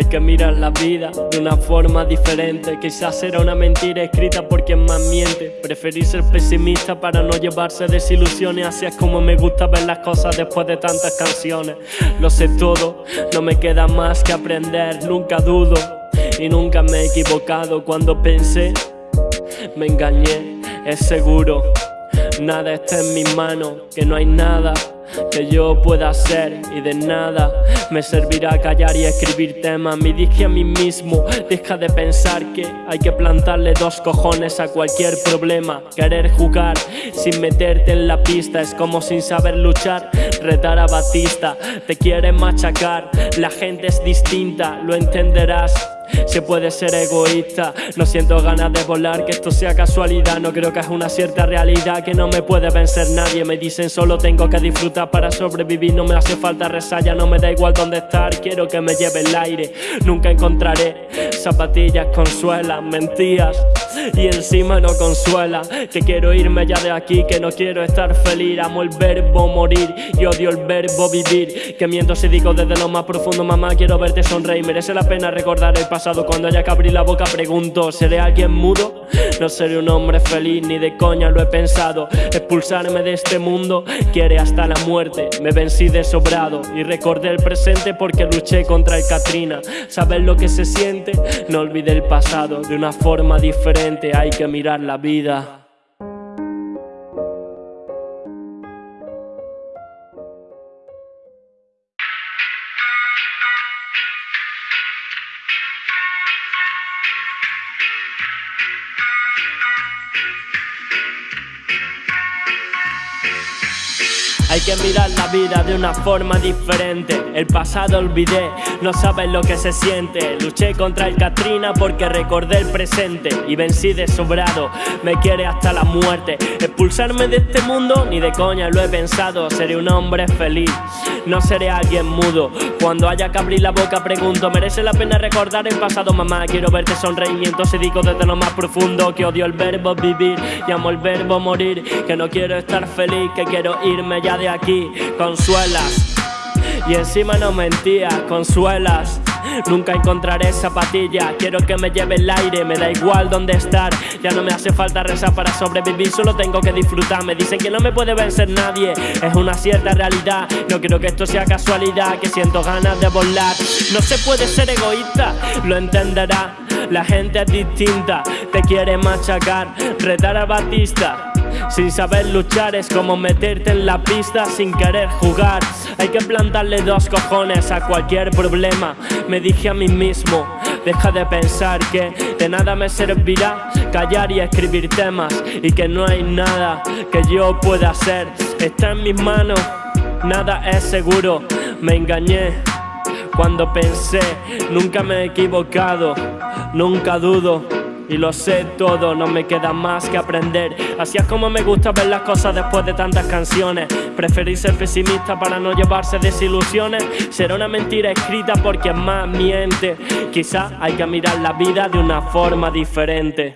Hay que mirar la vida de una forma diferente. Quizás será una mentira escrita por quien más miente. Preferí ser pesimista para no llevarse desilusiones. Así es como me gusta ver las cosas después de tantas canciones. Lo sé todo, no me queda más que aprender. Nunca dudo y nunca me he equivocado. Cuando pensé, me engañé, es seguro Nada está en mis manos, que no hay nada que yo pueda hacer y de nada me servirá callar y escribir temas. Me dije a mí mismo, deja de pensar que hay que plantarle dos cojones a cualquier problema. Querer jugar sin meterte en la pista es como sin saber luchar. Retar a Batista, te quiere machacar, la gente es distinta, lo entenderás. Se puede ser egoísta No siento ganas de volar, que esto sea casualidad. No creo que es una cierta realidad Que no me puede vencer nadie. Me dicen solo tengo que disfrutar para sobrevivir. No me hace falta resalla, no me da igual dónde estar. Quiero que me lleve el aire Nunca encontraré zapatillas con suelas Mentías. Y encima no consuela Que quiero irme ya de aquí, que no quiero estar feliz. Amo el verbo morir y odio el verbo vivir. Que miento si digo desde lo más profundo Mamá quiero verte sonreír, merece la pena recordar el pasado Cuando haya que abrir la boca pregunto ¿Seré alguien mudo? No seré un hombre feliz, ni de coña lo he pensado. Expulsarme de este mundo quiere hasta la muerte. Me vencí de sobrado y recordé el presente porque luché contra el Katrina. ¿Sabes lo que se siente? No olvidé el pasado de una forma diferente. Hay que mirar la vida Hay que mirar la vida de una forma diferente. El pasado olvidé, no sabes lo que se siente. Luché contra el Katrina porque recordé el presente Y vencí de sobrado, me quiere hasta la muerte. Expulsarme de este mundo, ni de coña lo he pensado. Seré un hombre feliz, no seré alguien mudo. Cuando haya que abrir la boca pregunto ¿Merece la pena recordar el pasado? Mamá, quiero verte sonreír Y digo desde lo más profundo Que odio el verbo vivir. Y amo el verbo morir Que no quiero estar feliz, que quiero irme ya de aquí, consuelas. Y encima no mentías, consuelas. Nunca encontraré zapatilla, quiero que me lleve el aire, me da igual dónde estar. Ya no me hace falta rezar para sobrevivir, solo tengo que disfrutar. Me dicen que no me puede vencer nadie, es una cierta realidad. No quiero que esto sea casualidad, que siento ganas de volar. No se puede ser egoísta, lo entenderá. La gente es distinta, te quiere machacar, retar a Batista. Sin saber luchar es como meterte en la pista sin querer jugar. Hay que plantarle dos cojones a cualquier problema. Me dije a mí mismo, deja de pensar que de nada me servirá Callar y escribir temas y que no hay nada que yo pueda hacer. Está en mis manos, nada es seguro. Me engañé cuando pensé, nunca me he equivocado, nunca dudo y lo sé todo, no me queda más que aprender. Así es como me gusta ver las cosas después de tantas canciones. Preferí ser pesimista para no llevarse desilusiones. Será una mentira escrita porque más miente. Quizá hay que mirar la vida de una forma diferente.